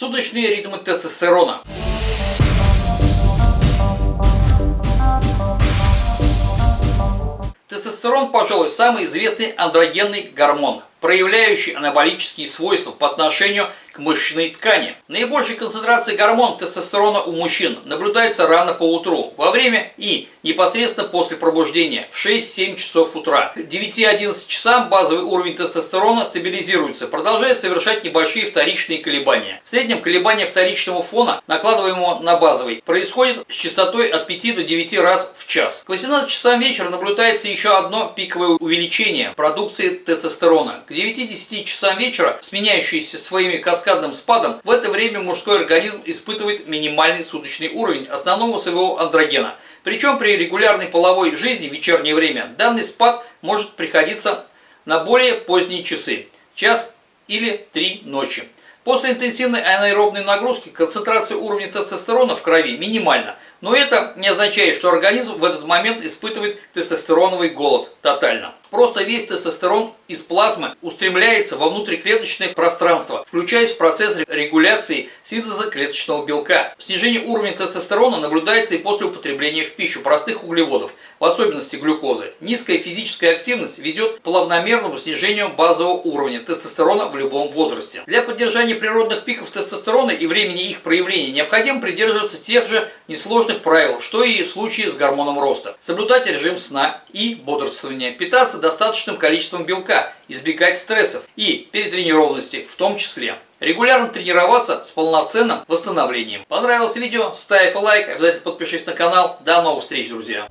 Суточные ритмы тестостерона. Тестостерон, пожалуй, самый известный андрогенный гормон, проявляющий анаболические свойства по отношению к мышечной ткани. Наибольшая концентрация гормона тестостерона у мужчин наблюдается рано по утру, во время и непосредственно после пробуждения в 6-7 часов утра. К 9-11 часам базовый уровень тестостерона стабилизируется, продолжая совершать небольшие вторичные колебания. В среднем колебания вторичного фона, накладываемого на базовый, происходит с частотой от 5 до 9 раз в час. К 18 часам вечера наблюдается еще одно пиковое увеличение продукции тестостерона. К 9-10 часам вечера, сменяющиеся своими каскадным спадом, в это время мужской организм испытывает минимальный суточный уровень основного своего андрогена. Причем при регулярной половой жизни в вечернее время данный спад может приходиться на более поздние часы, час или три ночи. После интенсивной анаэробной нагрузки концентрация уровня тестостерона в крови минимальна, но это не означает, что организм в этот момент испытывает тестостероновый голод тотально. Просто весь тестостерон из плазмы устремляется во внутриклеточное пространство, включаясь в процесс регуляции синтеза клеточного белка. Снижение уровня тестостерона наблюдается и после употребления в пищу простых углеводов, в особенности глюкозы. Низкая физическая активность ведет к плавномерному снижению базового уровня тестостерона в любом возрасте. Для поддержания природных пиков тестостерона и времени их проявления необходимо придерживаться тех же несложных правил, что и в случае с гормоном роста. Соблюдать режим сна и бодрствования, питаться достаточным количеством белка, избегать стрессов и перетренированности в том числе. Регулярно тренироваться с полноценным восстановлением. Понравилось видео? Ставь лайк, обязательно подпишись на канал. До новых встреч, друзья!